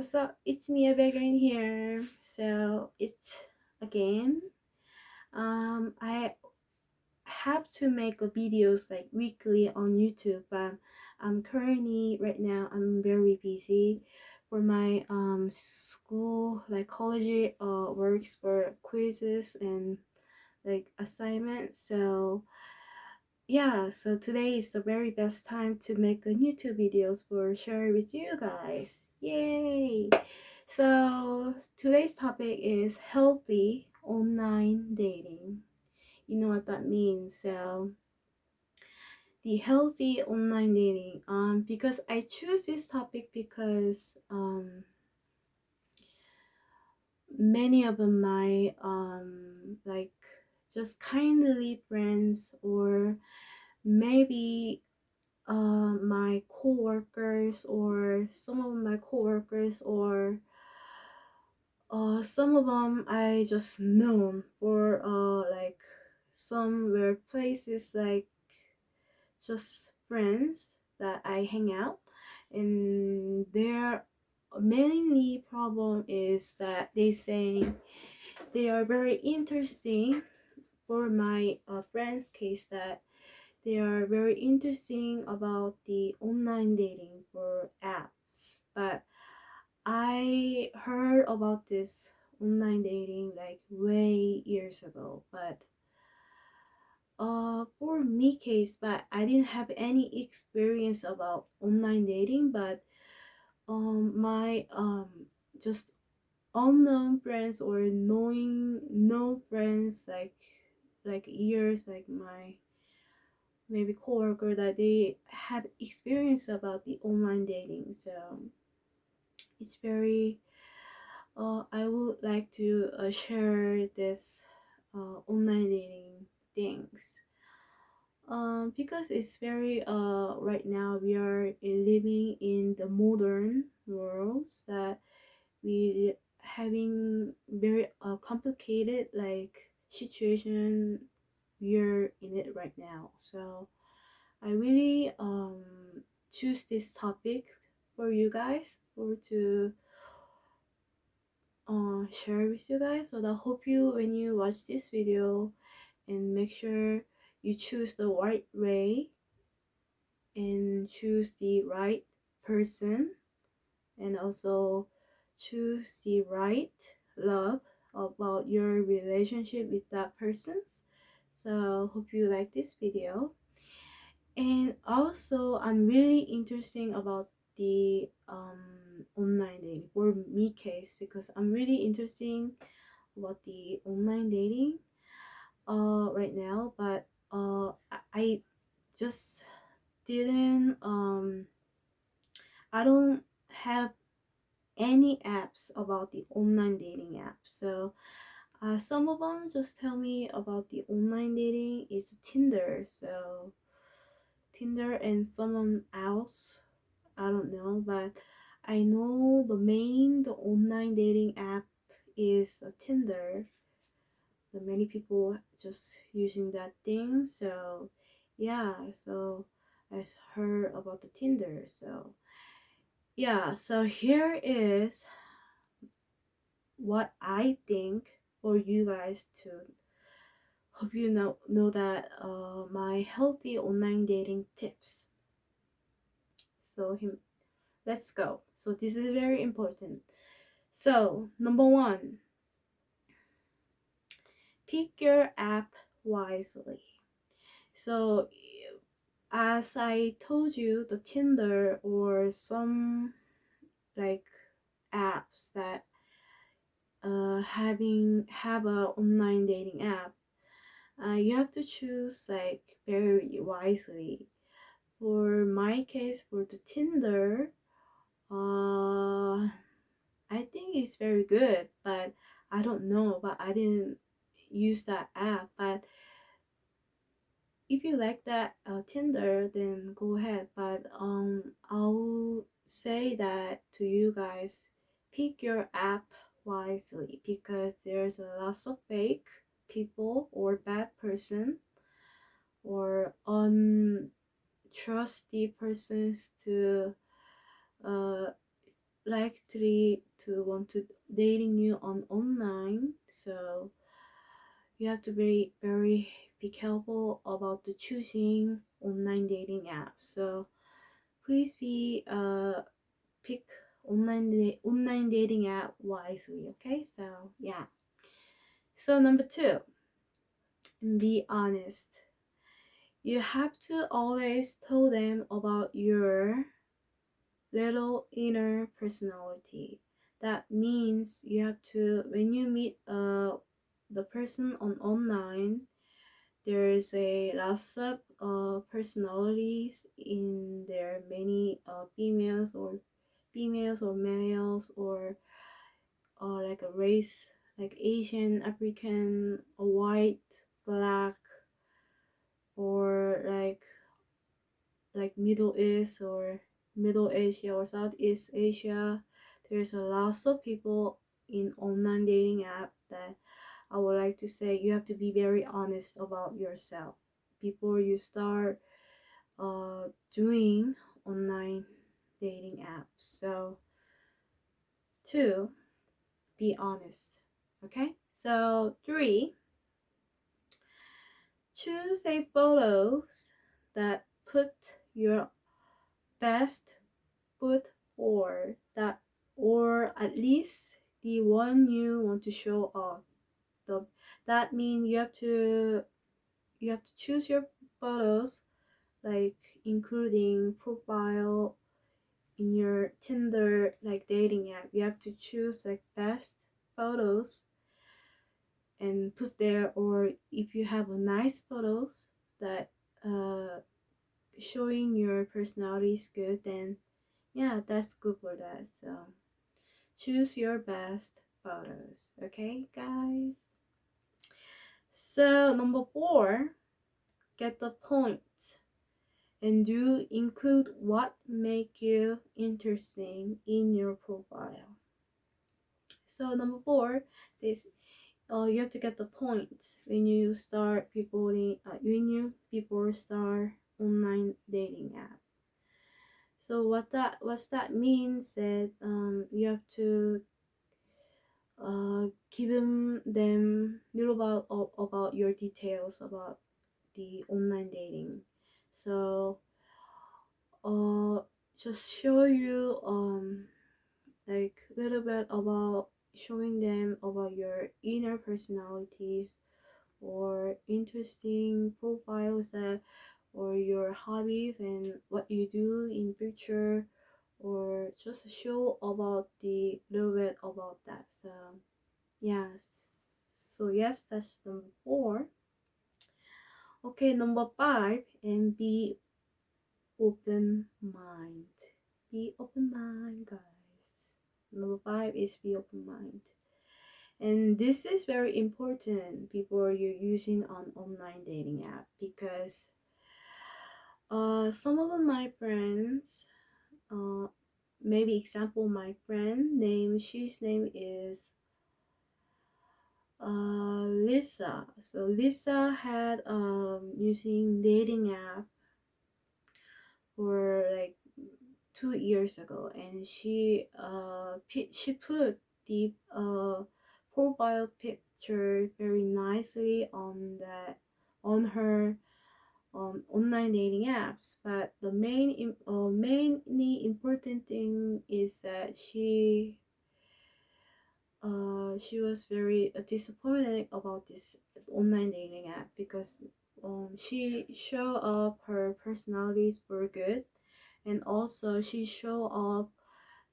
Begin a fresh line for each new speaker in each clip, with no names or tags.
What's up? It's me again here. So it's again. Um, I have to make videos like weekly on YouTube, but I'm currently right now I'm very busy for my um school like college uh works for quizzes and like assignments. So yeah, so today is the very best time to make a YouTube videos for share with you guys. Yay! So today's topic is healthy online dating. You know what that means. So the healthy online dating. Um, because I choose this topic because um many of my um like just kindly friends or maybe uh, my co-workers or some of my co-workers or uh, some of them I just known for uh, like somewhere places like just friends that I hang out. And their mainly problem is that they say they are very interesting for my uh, friend's case that they are very interesting about the online dating for apps but i heard about this online dating like way years ago but uh for me case but i didn't have any experience about online dating but um my um just unknown friends or knowing no friends like like years like my maybe coworker that they had experience about the online dating. So it's very uh, i would like to uh, share this uh, online dating things. Um, because it's very uh, right now we are living in the modern worlds that we having very uh, complicated like situation we're in it right now. So i really um choose this topic for you guys for to uh, share with you guys. So I hope you when you watch this video and make sure you choose the right way and choose the right person and also choose the right love about your relationship with that persons so hope you like this video. And also i'm really interested about the um, online dating or me case because i'm really interested about the online dating uh right now. But uh i just didn't um i don't have any apps about the online dating app. So uh, some of them just tell me about the online dating is tinder so tinder and someone else i don't know but i know the main the online dating app is tinder. The many people just using that thing so yeah so i heard about the tinder so yeah so here is what i think for you guys to hope you know know that uh, my healthy online dating tips. So him let's go. So this is very important. So number one pick your app wisely. So as i told you the tinder or some like apps that uh, having have a online dating app uh, you have to choose like very wisely. For my case for the tinder uh i think it's very good but i don't know but i didn't use that app. But if you like that uh, tinder then go ahead. But um i'll say that to you guys pick your app wisely because there's a lot of fake people or bad person or untrusty persons to uh, likely to want to dating you on online. So you have to be very be careful about the choosing online dating apps so please be uh pick online online dating app wisely okay? So yeah. So number two be honest. You have to always tell them about your little inner personality. That means you have to when you meet uh the person on online there is a lots of uh, personalities in there many uh, females or females or males or uh, like a race like asian african white black or like like middle east or middle asia or southeast asia. There's a lot of people in online dating app that I would like to say you have to be very honest about yourself before you start uh, doing online dating apps. So, two, be honest. Okay, so three, choose a photos that put your best foot forward that or at least the one you want to show off the that means you have to you have to choose your photos like including profile in your tinder like dating app you have to choose like best photos and put there or if you have a nice photos that uh showing your personality is good then yeah that's good for that. So choose your best photos okay guys? So number four get the point and do include what make you interesting in your profile. So number four this uh, you have to get the point when you start people uh, when you people start online dating app. So what that what that means that um, you have to uh, give them them little about about your details about the online dating so uh just show you um like a little bit about showing them about your inner personalities or interesting profiles that or your hobbies and what you do in future or just show about the little bit about that. So yes so yes that's number four okay number five and be open mind. Be open mind guys. Number five is be open mind. And this is very important before you're using an online dating app because uh, some of my friends uh, maybe example my friend name she's name is uh, Lisa. So Lisa had um using dating app for like two years ago and she uh she put the uh profile picture very nicely on that on her um, online dating apps. But the main uh, mainly important thing is that she uh, she was very uh, disappointed about this online dating app because um, she show up her personalities were good and also she show up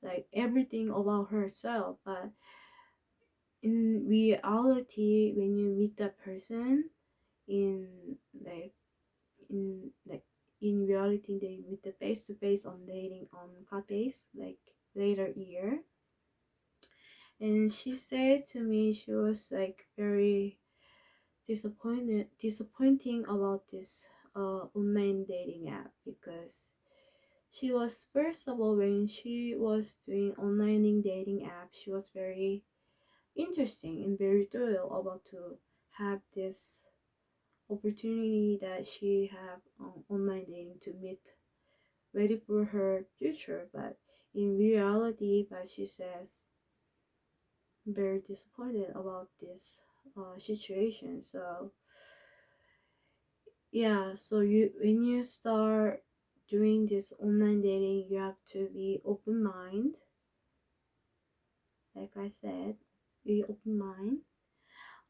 like everything about herself but in reality when you meet that person in like in like in reality they meet the face to face on dating on cafes like later year and she said to me she was like very disappointed disappointing about this uh, online dating app because she was first of all when she was doing online dating app she was very interesting and very thrilled about to have this opportunity that she have um, online dating to meet ready for her future. But in reality but she says very disappointed about this uh, situation. So yeah so you when you start doing this online dating you have to be open mind. Like i said be open mind.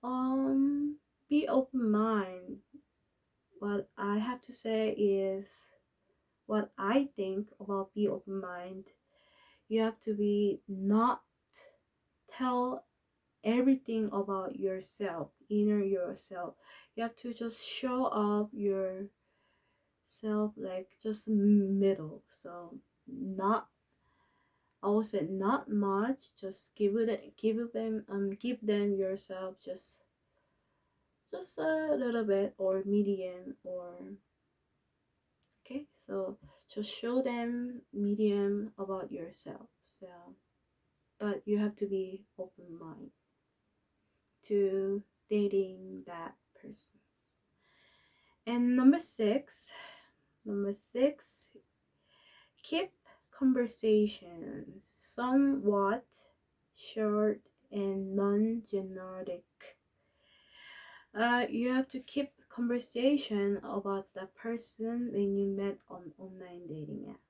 Um be open mind. What i have to say is what i think about be open mind. You have to be not tell everything about yourself inner yourself. You have to just show up yourself like just middle. So not I would say not much just give it give them um give them yourself just just a little bit or medium or okay? So just show them medium about yourself. So but you have to be open mind to dating that person. And number six number six keep conversations somewhat short and non-generic. Uh, you have to keep conversation about the person when you met on online dating app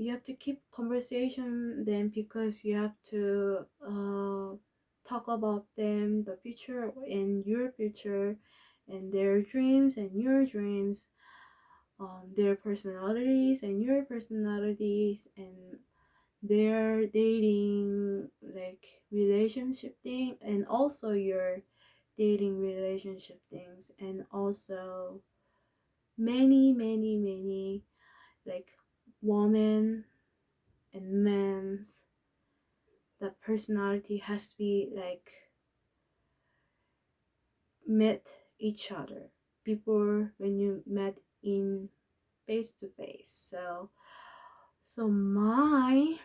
you have to keep conversation then because you have to uh, talk about them the future and your future and their dreams and your dreams um, their personalities and your personalities and their dating like relationship thing and also your dating relationship things and also many many many like woman and men the personality has to be like met each other before when you met in face to face so so my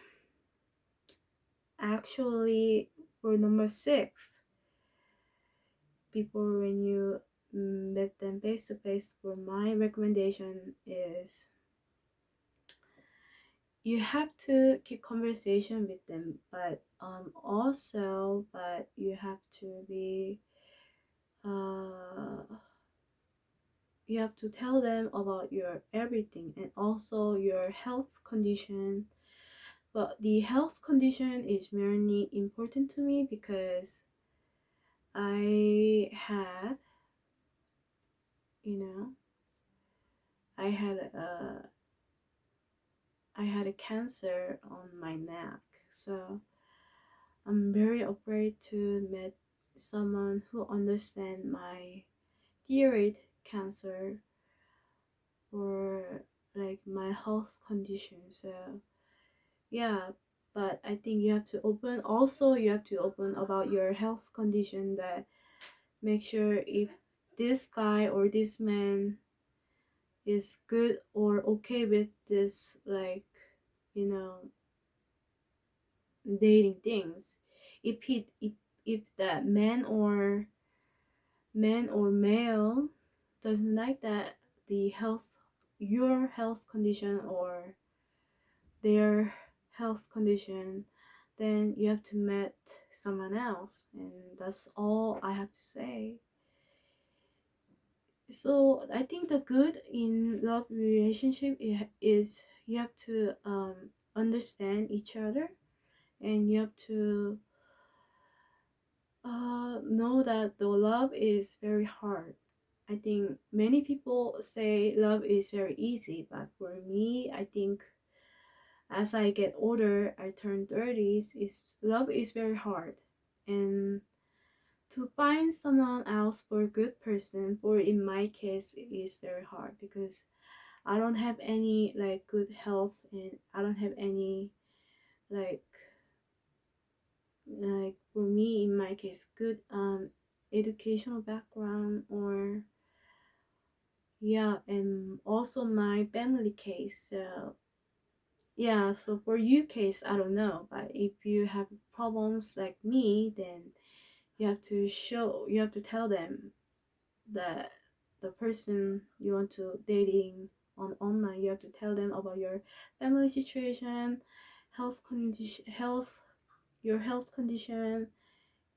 actually for number six before when you met them face to face for my recommendation is you have to keep conversation with them but um also but you have to be uh you have to tell them about your everything and also your health condition. But the health condition is very important to me because i had you know i had a i had a cancer on my neck so i'm very afraid to meet someone who understand my thyroid cancer or like my health condition so yeah. But i think you have to open also you have to open about your health condition that make sure if this guy or this man is good or okay with this like you know dating things. If he if, if that man or man or male doesn't like that the health your health condition or their health condition then you have to meet someone else and that's all i have to say so i think the good in love relationship is you have to um, understand each other and you have to uh, know that the love is very hard I think many people say love is very easy, but for me, I think as I get older, I turn 30s, is love is very hard. And to find someone else for a good person, for in my case, it is very hard because I don't have any like good health and I don't have any like like for me in my case good um educational background or yeah and also my family case so yeah so for you case i don't know but if you have problems like me then you have to show you have to tell them that the person you want to dating on online you have to tell them about your family situation health condition health your health condition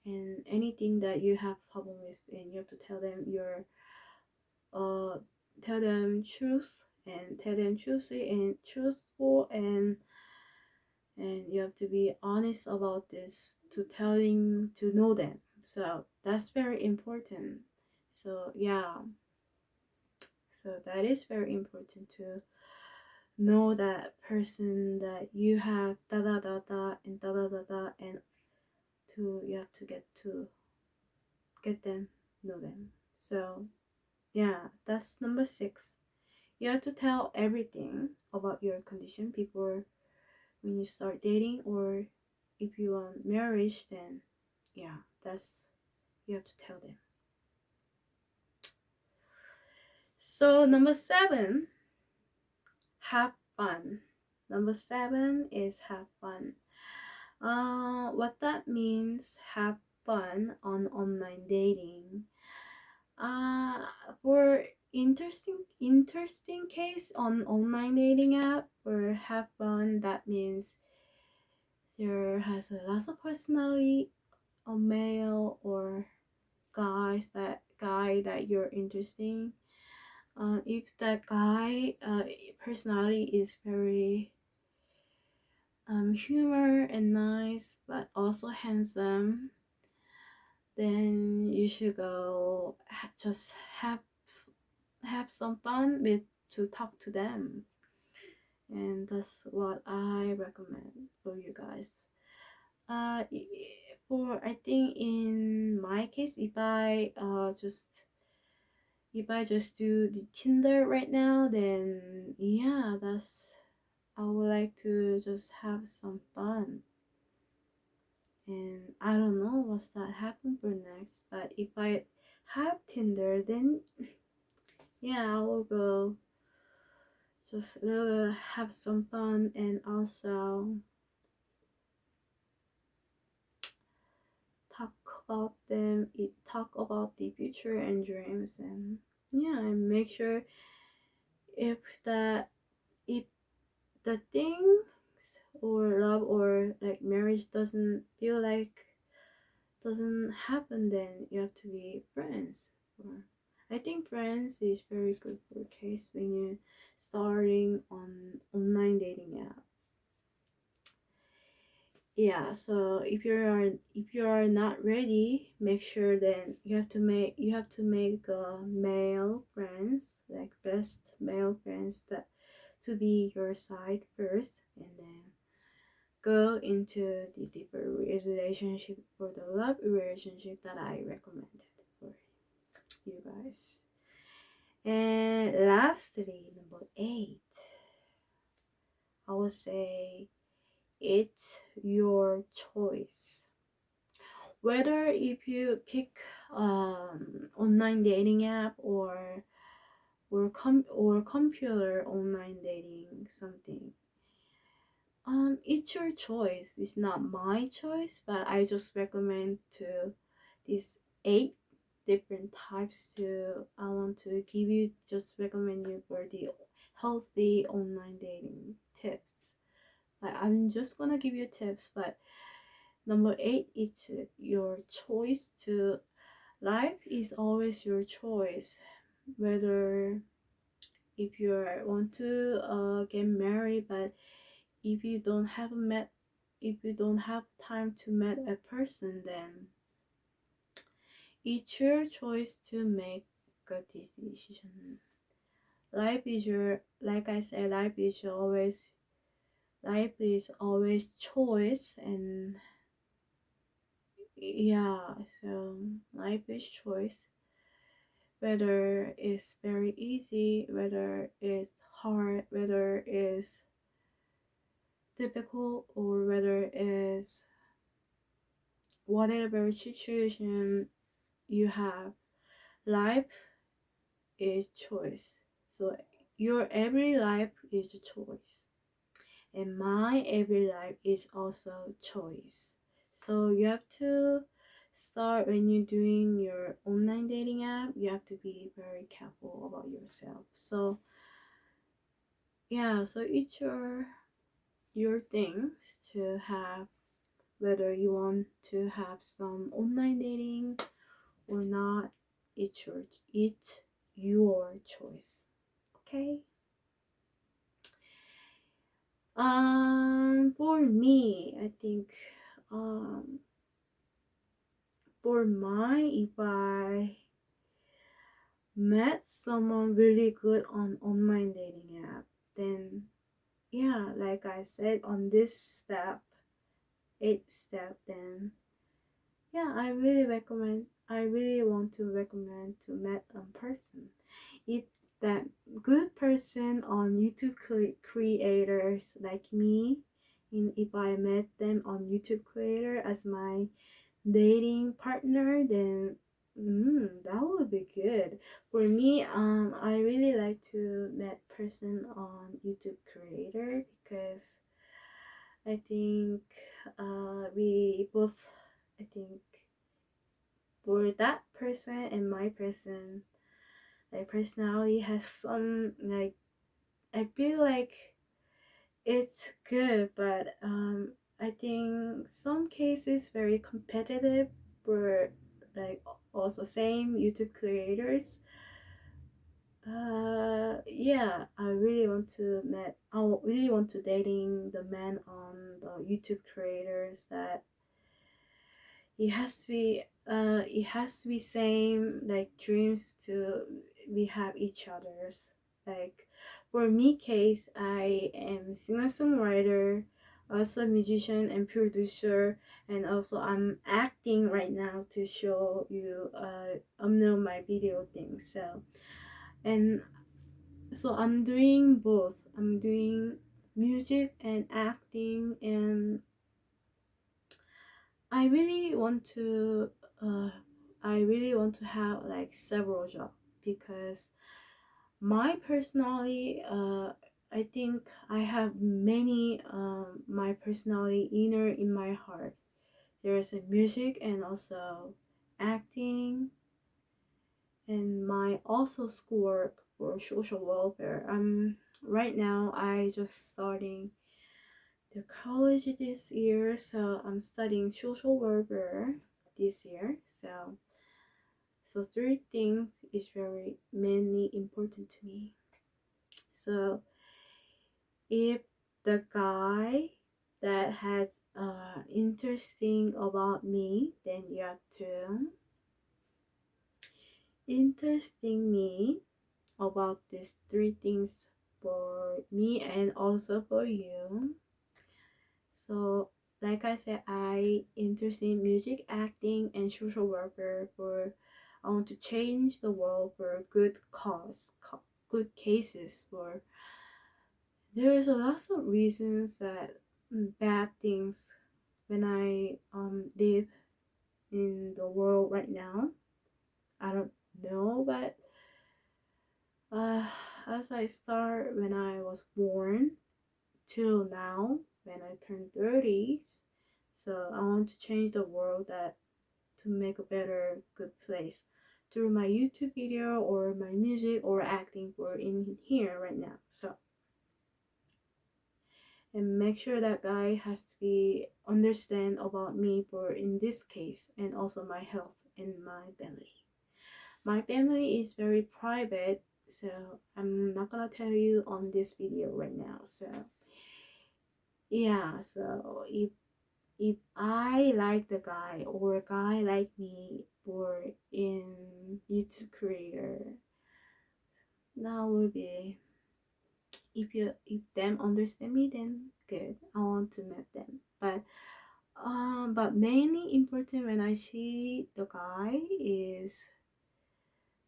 and anything that you have problem with and you have to tell them your uh tell them truth and tell them truthfully and truthful and and you have to be honest about this to telling to know them so that's very important. So yeah. So that is very important to know that person that you have da da da da and da da da da and to you have to get to get them know them. So yeah that's number six. You have to tell everything about your condition before when you start dating or if you want marriage then yeah that's you have to tell them. So number seven have fun. Number seven is have fun. Uh, what that means have fun on online dating. Uh, for interesting interesting case on online dating app or have fun that means there has a lot of personality a male or guys that guy that you're interesting. Uh, if that guy uh, personality is very um, humor and nice but also handsome then you should go just have have some fun with to talk to them. And that's what i recommend for you guys. Uh for i think in my case if i uh just if i just do the tinder right now then yeah that's i would like to just have some fun. And i don't know what's that happen for next but if i have tinder then yeah i will go just uh, have some fun and also talk about them it talk about the future and dreams and yeah and make sure if that if the things or love or like marriage doesn't feel like doesn't happen then you have to be friends or I think friends is very good for case when you're starting on online dating app. Yeah, so if you are if you are not ready, make sure then you have to make you have to make uh, male friends like best male friends that to be your side first, and then go into the deeper relationship for the love relationship that I recommended for you guys. And lastly, number eight, I would say it's your choice. Whether if you pick um, online dating app or or com or computer online dating something, um, it's your choice. It's not my choice, but I just recommend to these eight different types to I want to give you just recommend you for the healthy online dating tips. Like I'm just gonna give you tips, but number eight is your choice to life is always your choice whether if you want to uh, get married but if you don't have met if you don't have time to meet a person then it's your choice to make a decision. Life is your, like I said, life is always, life is always choice and yeah, so life is choice. Whether it's very easy, whether it's hard, whether it's difficult, or whether it's whatever situation you have life is choice so your every life is a choice and my every life is also choice. So you have to start when you're doing your online dating app you have to be very careful about yourself. So yeah so it's your your things to have whether you want to have some online dating or not it's your it's your choice okay um for me i think um for my if i met someone really good on online dating app then yeah like i said on this step eight step then yeah i really recommend i really want to recommend to meet a person. If that good person on youtube creators like me and if i met them on youtube creator as my dating partner then mm, that would be good. For me um i really like to met person on youtube creator because i think uh we both i think for that person and my person like personality has some like i feel like it's good but um i think some cases very competitive for like also same youtube creators. Uh yeah i really want to met i really want to dating the man on the youtube creators that it has to be uh it has to be same like dreams to we have each other's. Like for me case i am singer-songwriter also musician and producer and also i'm acting right now to show you uh um know my video thing so. And so i'm doing both. I'm doing music and acting and i really want to uh i really want to have like several jobs because my personality uh i think i have many um my personality inner in my heart. There's a music and also acting and my also schoolwork for social welfare. I'm right now i just starting the college this year so i'm studying social welfare this year so so three things is very mainly important to me. So if the guy that has uh interesting about me then you have to interesting me about these three things for me and also for you. So like i said i interested in music acting and social worker for i want to change the world for good cause good cases for there is a lot of reasons that mm, bad things when i um live in the world right now i don't know but uh, as I start when I was born till now when I turn 30s. So I want to change the world that to make a better good place through my YouTube video or my music or acting for in here right now. So and make sure that guy has to be understand about me for in this case and also my health and my family. My family is very private so i'm not gonna tell you on this video right now so yeah so if if i like the guy or a guy like me or in youtube creator that would be if you if them understand me then good. I want to meet them. But um but mainly important when i see the guy is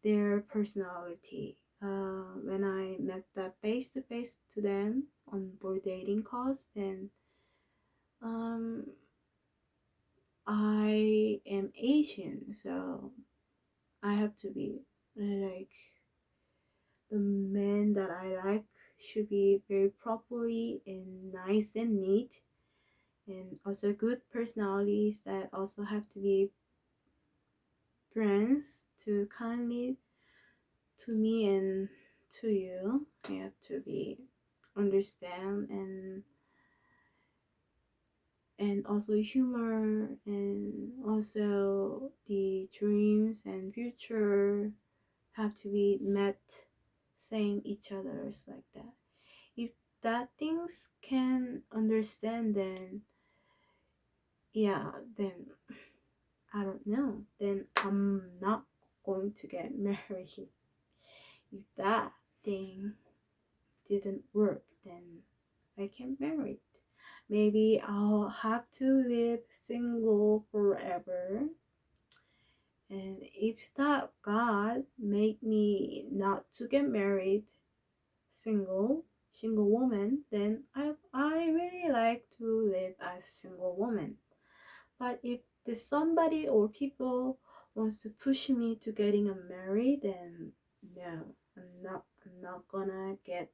their personality. Uh, when I met that face to face to them on board dating calls, then um, I so I have to be like the man that I like should be very properly and nice and neat, and also good personalities that also have to be friends to kindly to me and to you. You have to be understand and and also humor and also the dreams and future have to be met same each other's like that. If that things can understand then yeah then i don't know. Then i'm not going to get married. If that thing didn't work then i can't marry maybe i'll have to live single forever. And if that god made me not to get married single single woman then i i really like to live as single woman. But if the somebody or people wants to push me to getting a married then no i'm not i'm not gonna get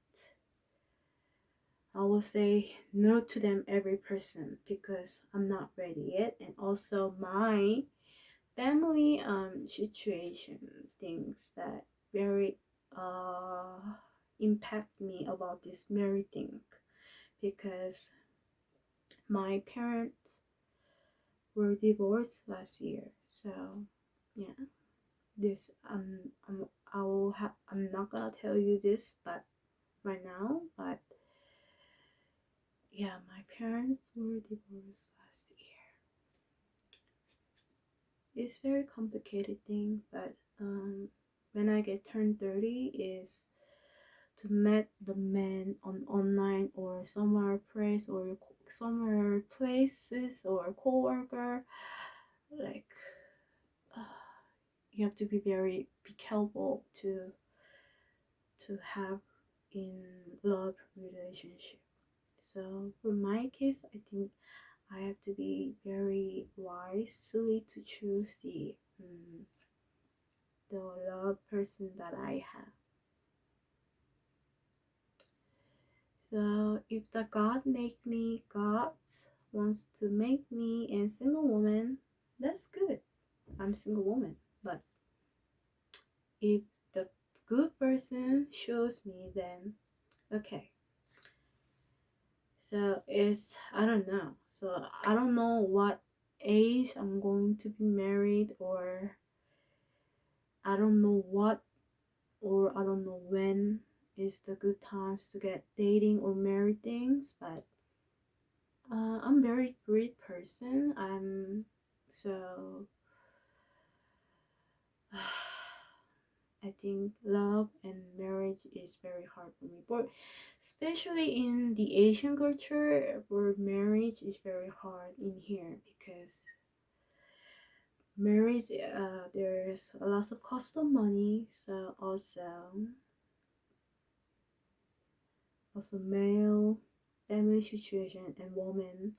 I will say no to them every person because I'm not ready yet. And also my family um situation things that very uh impact me about this married thing. Because my parents were divorced last year. So yeah. This um I'm, I will have I'm not gonna tell you this but right now but yeah my parents were divorced last year. It's very complicated thing but um when I get turned 30 is to meet the man on online or somewhere place or somewhere places or co-worker. Like uh, you have to be very be careful to to have in love relationship so for my case i think i have to be very wisely to choose the um, the love person that i have. So if the god make me god wants to make me a single woman that's good. I'm single woman but if the good person shows me then okay so it's i don't know. So i don't know what age i'm going to be married or i don't know what or i don't know when is the good times to get dating or married things but uh, i'm very great person. I'm so I think love and marriage is very hard for me. But especially in the Asian culture, where marriage is very hard in here because marriage, uh, there's a lot of cost of money. So also, also male family situation and woman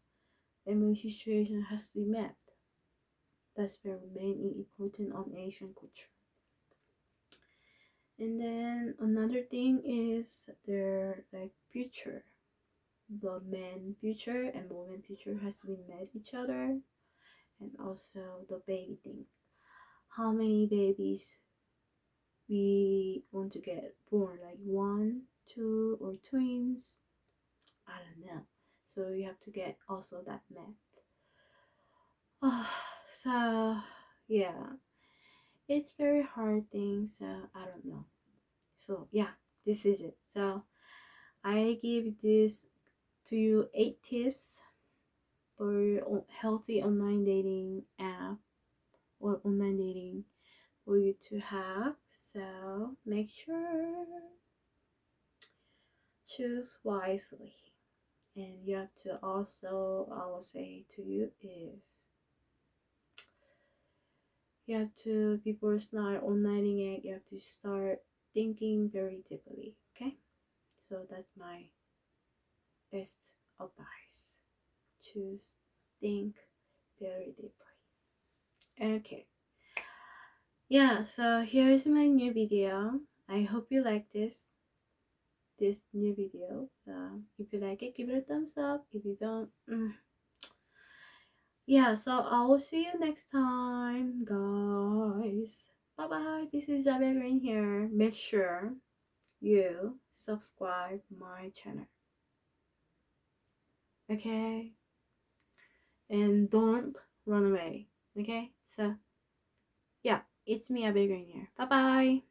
family situation has to be met. That's very mainly important on Asian culture. And then another thing is their like future. The man future and woman future has to be met each other. And also the baby thing. How many babies we want to get born? Like one, two, or twins? I don't know. So you have to get also that met. Oh, so yeah it's very hard thing so i don't know. So yeah this is it. So i give this to you eight tips for healthy online dating app or online dating for you to have. So make sure choose wisely. And you have to also i will say to you is you have to before start onlining it you have to start thinking very deeply okay? So that's my best advice. Choose think very deeply. Okay. Yeah so here's my new video. I hope you like this this new video. So if you like it give it a thumbs up. If you don't mm, yeah so i will see you next time guys. Bye bye this is Javier Green here. Make sure you subscribe my channel. Okay? And don't run away. Okay? So yeah it's me Javier Green here. Bye bye